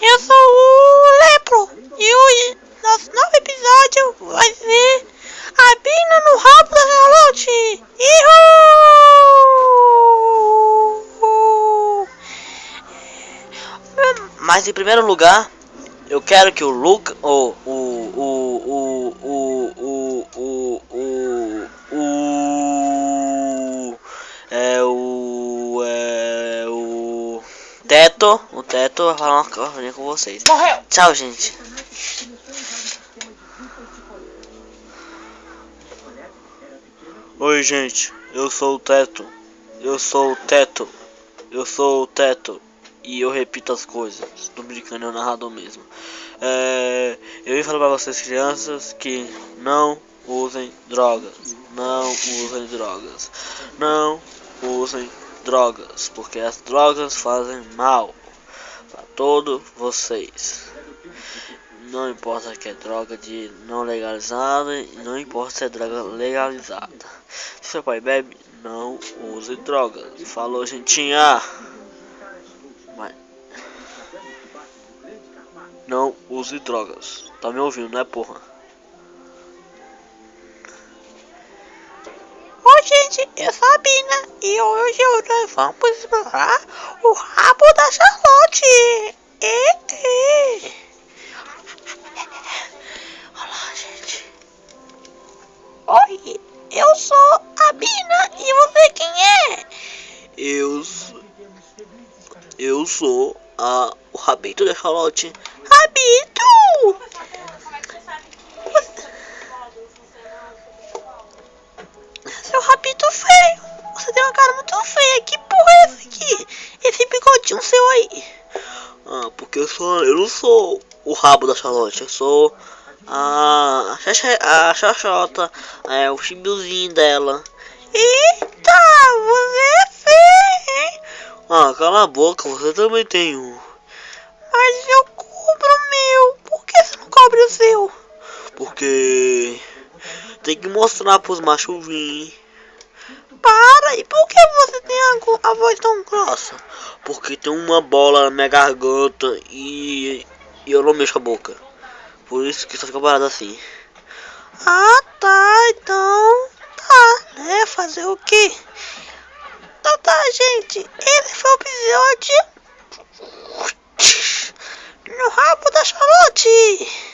Eu sou o Lepro e hoje nosso novo episódio vai ser a Bina no rabo da Charlotte. Mas em primeiro lugar, eu quero que o Luke, o o o o o o o é o é o Teto, o Teto vai falar uma coisa com vocês. Morreu! Tchau, gente. Oi, gente. Eu sou o Teto. Eu sou o Teto. Eu sou o Teto. E eu repito as coisas. Tô brincando, é o narrador mesmo. É, eu vim falar pra vocês, crianças, que não usem drogas. Não usem drogas. Não usem drogas. Porque as drogas fazem mal para todos vocês. Não importa que é droga de não legalizada não importa se é droga legalizada. Se seu pai bebe, não use drogas. Falou, gentinha. Mas não use drogas. Tá me ouvindo, né, porra? Gente, eu sou a Bina e hoje nós vamos explorar o rabo da Charlotte. E, e. Olá, gente. Oi, eu sou a Bina e você quem é? Eu sou, eu sou a, o rabito da Charlotte. Rabito! Uma cara muito feia. Que porra é essa aqui? Esse bigodinho seu aí. Ah, porque eu sou, eu não sou o rabo da Charlotte, eu sou a Xaxa- a Xoxota, é o chibiozinho dela. Eita, você é feio, hein? Ah, cala a boca, você também tem um. Mas eu cobro o meu. Por que você não cobre o seu? Porque tem que mostrar pros machos vir. Para, e por que você tem a, a voz tão grossa? Porque tem uma bola na minha garganta e, e eu não mexo a boca. Por isso que só fica parado assim. Ah, tá, então. Tá, né? Fazer o quê? Então tá, gente. Esse foi o episódio. No rabo da Charlotte.